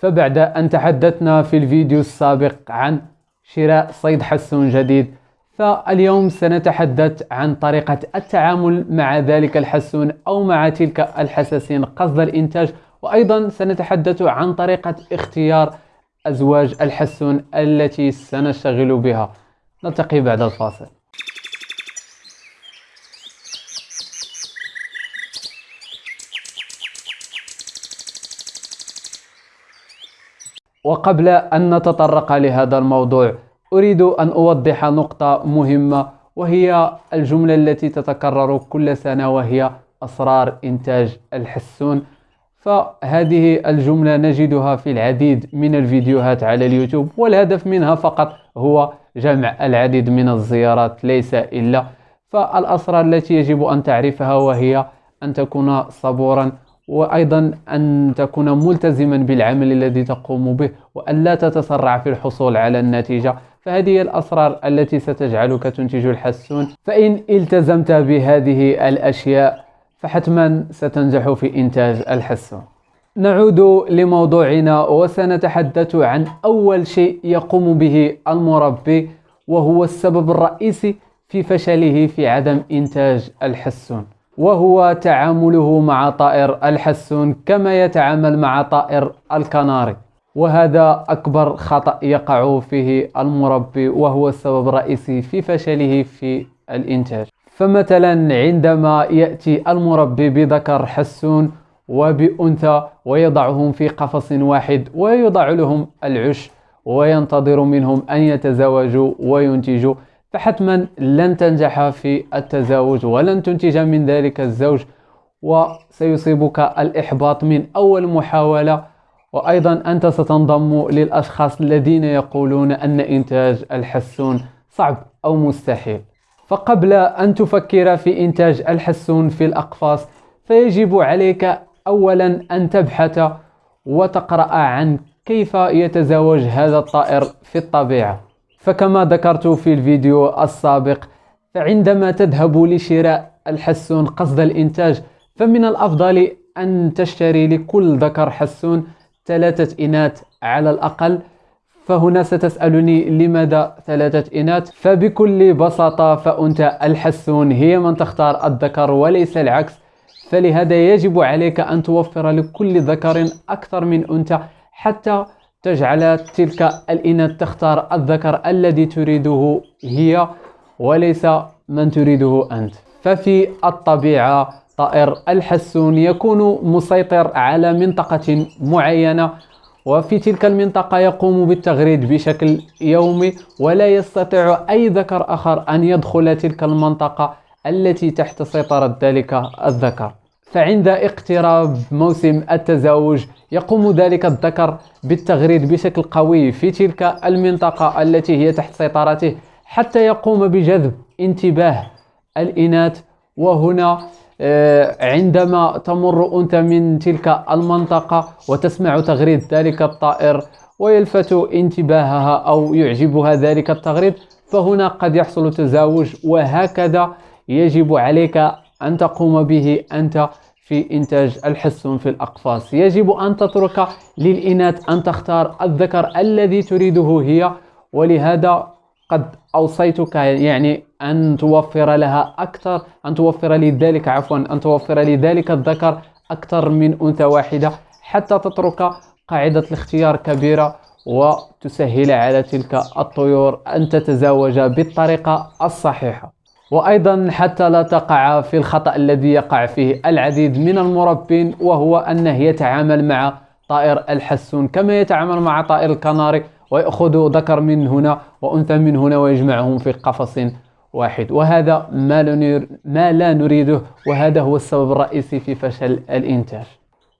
فبعد أن تحدثنا في الفيديو السابق عن شراء صيد حسون جديد فاليوم سنتحدث عن طريقة التعامل مع ذلك الحسون أو مع تلك الحساسين قصد الإنتاج. وأيضا سنتحدث عن طريقة اختيار أزواج الحسون التي سنشتغل بها. نلتقي بعد الفاصل. وقبل أن نتطرق لهذا الموضوع أريد أن أوضح نقطة مهمة وهي الجملة التي تتكرر كل سنة وهي أسرار إنتاج الحسون. فهذه الجملة نجدها في العديد من الفيديوهات على اليوتيوب والهدف منها فقط هو جمع العديد من الزيارات ليس إلا. فالأسرار التي يجب أن تعرفها وهي أن تكون صبورا وأيضا أن تكون ملتزما بالعمل الذي تقوم به وأن لا تتسرع في الحصول على النتيجة. فهذه الأسرار التي ستجعلك تنتج الحسون. فإن التزمت بهذه الأشياء فحتما ستنجح في إنتاج الحسون. نعود لموضوعنا وسنتحدث عن أول شيء يقوم به المربي وهو السبب الرئيسي في فشله في عدم إنتاج الحسون. وهو تعامله مع طائر الحسون كما يتعامل مع طائر الكناري. وهذا أكبر خطأ يقع فيه المربي وهو السبب الرئيسي في فشله في الإنتاج. فمثلا عندما يأتي المربي بذكر حسون وبأنثى ويضعهم في قفص واحد ويضع لهم العش وينتظر منهم أن يتزوجوا وينتجوا فحتما لن تنجح في التزاوج ولن تنتج من ذلك الزوج وسيصيبك الإحباط من أول محاولة. وأيضا أنت ستنضم للأشخاص الذين يقولون أن إنتاج الحسون صعب أو مستحيل. فقبل أن تفكر في إنتاج الحسون في الأقفاص فيجب عليك أولا أن تبحث وتقرأ عن كيف يتزوج هذا الطائر في الطبيعة. فكما ذكرت في الفيديو السابق فعندما تذهب لشراء الحسون قصد الإنتاج فمن الأفضل أن تشتري لكل ذكر حسون ثلاثة إناث على الأقل. فهنا ستسألني لماذا ثلاثة إناث؟ فبكل بساطة فأنت الحسون هي من تختار الذكر وليس العكس. فلهذا يجب عليك أن توفر لكل ذكر أكثر من أنثى حتى تجعل تلك الإناث تختار الذكر الذي تريده هي وليس من تريده أنت. ففي الطبيعة طائر الحسون يكون مسيطر على منطقة معينة وفي تلك المنطقة يقوم بالتغريد بشكل يومي ولا يستطيع أي ذكر آخر أن يدخل تلك المنطقة التي تحت سيطرة ذلك الذكر. فعند اقتراب موسم التزاوج يقوم ذلك الذكر بالتغريد بشكل قوي في تلك المنطقة التي هي تحت سيطرته حتى يقوم بجذب انتباه الإناث. وهنا آه، عندما تمر أنت من تلك المنطقة وتسمع تغريد ذلك الطائر ويلفت انتباهها أو يعجبها ذلك التغريد فهنا قد يحصل تزاوج وهكذا يجب عليك أن تقوم به أنت في إنتاج الحسون في الأقفاص. يجب أن تترك للإناث أن تختار الذكر الذي تريده هي ولهذا قد أوصيتك يعني أن توفر لها أكثر أن توفر لذلك عفوا أن توفر لذلك الذكر أكثر من أنثى واحدة حتى تترك قاعدة الاختيار كبيرة وتسهل على تلك الطيور أن تتزاوج بالطريقة الصحيحة. وأيضا حتى لا تقع في الخطأ الذي يقع فيه العديد من المربين وهو أنه يتعامل مع طائر الحسون كما يتعامل مع طائر الكناري ويأخذ ذكر من هنا وأنثى من هنا ويجمعهم في قفص واحد. وهذا ما, لا نريده وهذا هو السبب الرئيسي في فشل الإنتاج.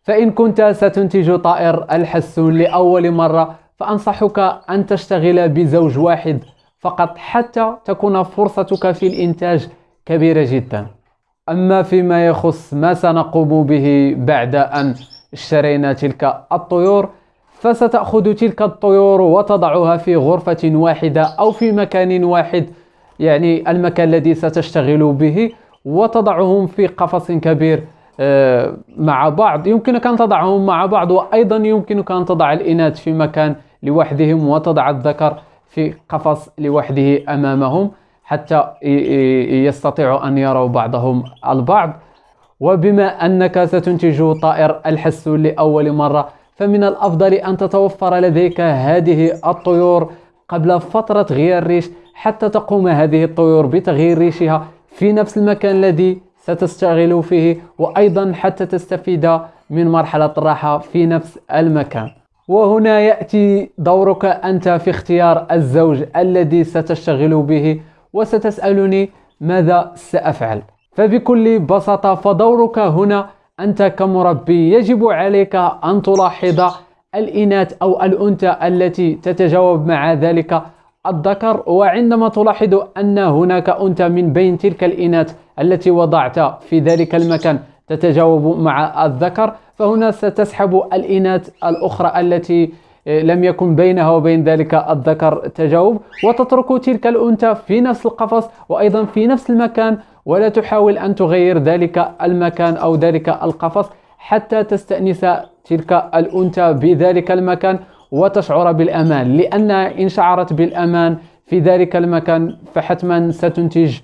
فإن كنت ستنتج طائر الحسون لأول مرة فأنصحك أن تشتغل بزوج واحد فقط حتى تكون فرصتك في الإنتاج كبيرة جدا. أما فيما يخص ما سنقوم به بعد أن اشترينا تلك الطيور فستأخذ تلك الطيور وتضعها في غرفة واحدة أو في مكان واحد يعني المكان الذي ستشتغل به وتضعهم في قفص كبير آه، مع بعض. يمكنك أن تضعهم مع بعض وأيضا يمكنك أن تضع الإناث في مكان لوحدهم وتضع الذكر في قفص لوحده أمامهم حتى يستطيعوا أن يروا بعضهم البعض. وبما أنك ستنتج طائر الحسون لأول مرة فمن الأفضل أن تتوفر لديك هذه الطيور قبل فترة غيار الريش حتى تقوم هذه الطيور بتغيير ريشها في نفس المكان الذي ستشتغل فيه وأيضا حتى تستفيد من مرحلة الراحة في نفس المكان. وهنا يأتي دورك أنت في اختيار الزوج الذي ستشتغل به وستسألني ماذا سأفعل. فبكل بساطة فدورك هنا أنت كمربي يجب عليك أن تلاحظ الإناث أو الأنثى التي تتجاوب مع ذلك الذكر وعندما تلاحظ أن هناك أنثى من بين تلك الإناث التي وضعت في ذلك المكان تتجاوب مع الذكر فهنا ستسحب الإناث الأخرى التي لم يكن بينها وبين ذلك الذكر تجاوب. وتترك تلك الأنثى في نفس القفص وأيضا في نفس المكان ولا تحاول أن تغير ذلك المكان أو ذلك القفص حتى تستأنس تلك الأنثى بذلك المكان وتشعر بالأمان. لأن إن شعرت بالأمان في ذلك المكان فحتما ستنتج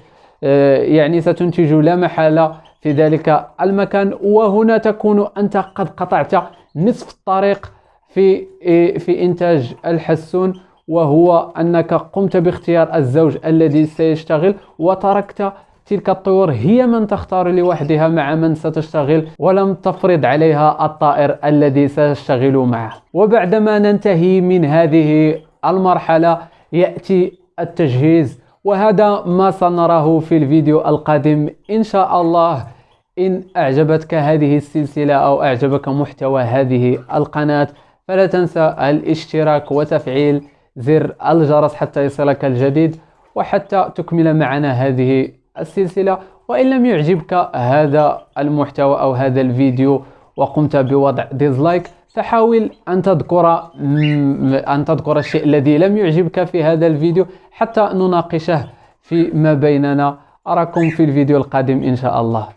آه، يعني ستنتج لا محالة في ذلك المكان وهنا تكون أنت قد قطعت نصف الطريق في آه، في إنتاج الحسون وهو أنك قمت باختيار الزوج الذي سيشتغل وتركت تلك الطيور هي من تختار لوحدها مع من ستشتغل ولم تفرض عليها الطائر الذي ستشتغل معه. وبعدما ننتهي من هذه المرحلة يأتي التجهيز وهذا ما سنراه في الفيديو القادم إن شاء الله. إن أعجبتك هذه السلسلة أو أعجبك محتوى هذه القناة فلا تنسى الاشتراك وتفعيل زر الجرس حتى يصلك الجديد وحتى تكمل معنا هذه السلسلة. وإن لم يعجبك هذا المحتوى أو هذا الفيديو وقمت بوضع ديزلايك فحاول أن تذكر أن تذكر الشيء الذي لم يعجبك في هذا الفيديو حتى نناقشه فيما بيننا. أراكم في الفيديو القادم إن شاء الله.